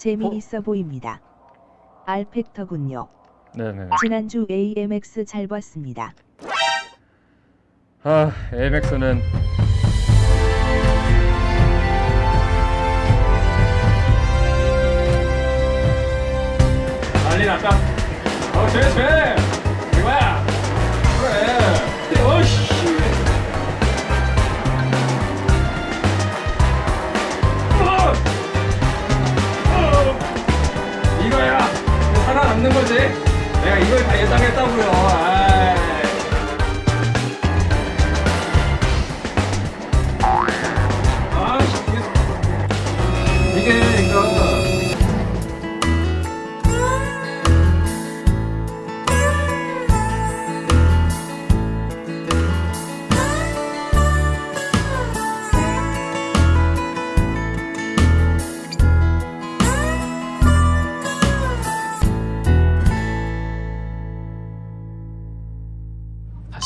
재미있어 보입니다. 알팩터군요. 네네. 지난주 AMX 잘 봤습니다. 아, AMX는 난리 났다. 어, 쟤, 쟤! 남는 거지? 내가 이걸 다 예상했다고요. 아이.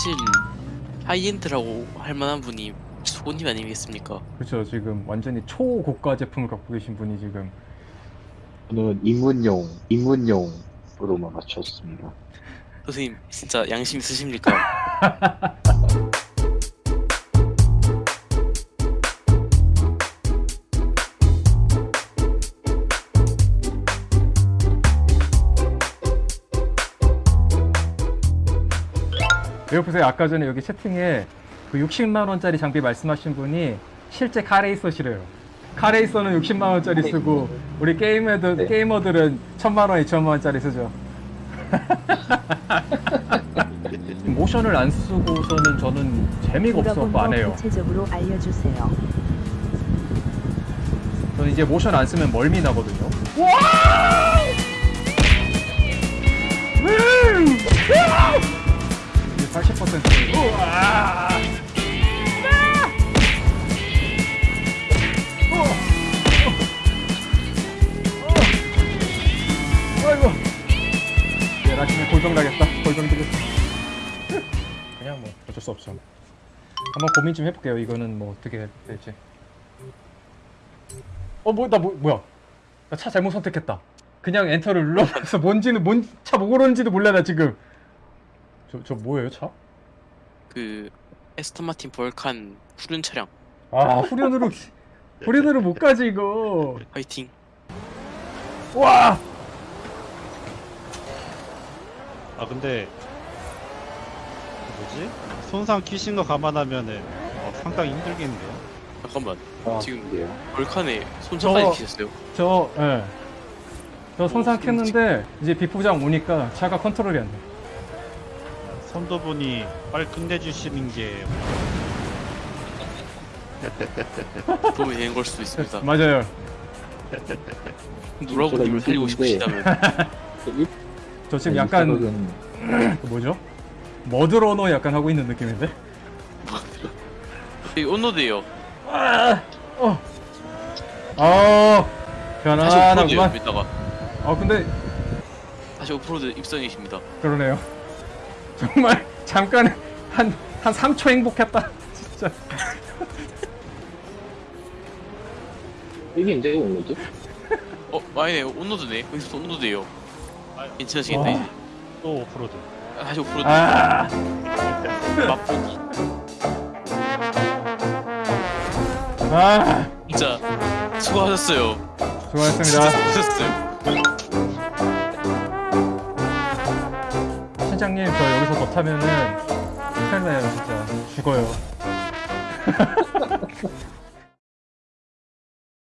사실 high-end라고 할 만한 분이 수고님 아니겠습니까? 그렇죠. 지금 완전히 초고가 제품을 갖고 계신 분이 지금 저는 입문용, 입문용으로만 맞췄습니다. 선생님 진짜 양심 있으십니까? 왜 보세요. 아까 전에 여기 채팅에 그 60만 원짜리 장비 말씀하신 분이 실제 카레이서시래요. 카레이서는 60만 원짜리 쓰고 우리 게이머들 네. 게이머들은 1000만 원, 2천만 원짜리 쓰죠. 모션을 안 쓰고서는 저는 재미가 없어서 안거 해요. 구체적으로 알려주세요. 저는 이제 모션 안 쓰면 멀미 나거든요. 이제 80%. 우와! 아이고. 내일 아침에 골병 나겠다. 골병 되겠다. 그냥 뭐 어쩔 수 없어. 한번 고민 좀 해볼게요. 이거는 뭐 어떻게 될지. 어, 뭐, 나 뭐, 뭐야? 나 차 잘못 선택했다. 그냥 엔터를 눌러서 뭔지는 뭔차뭐 고르는지도 몰라 나 지금. 저, 저 뭐예요 차? 그 에스턴 마틴 벌칸 푸른 차량 아 후륜으로 후륜으로 못 가지 이거. 화이팅 와. 아 근데 뭐지? 손상 키신 거 감안하면은 어, 상당히 힘들겠는데요. 잠깐만 아, 지금. 벌칸에 손잡아지 저- 키셨어요? 저 예. 저 손상 켰는데 이제 비포장 오니까 차가 컨트롤이 안 돼. 선도분이 빨리 끝내주시는 게 도움이 되는 걸 수도 있습니다 맞아요. 노라고 님을 살리고 싶으시다면 저 지금 약간 그 뭐죠? MudRunner 약간 하고 있는 느낌인데? 이 on-road예요 아, 어, 어, 오프로드예요 편안하구만. 아 근데 다시 오프로드 입성이십니다 그러네요. 정말 잠깐 한, 한 3초 행복했다. 진짜. 이게 이제 온거죠? 어 아니네 on-road네 거기서 on-road예요 아, 괜찮으시겠다 와. 이제 또 오프로드. 아, 다시 오프로드 아, 맛보기 아, 진짜 수고하셨어요 수고하셨습니다. 진짜 수고하셨어요 실장님 저 여기서 더 타면은 큰일 나요 진짜. 죽어요.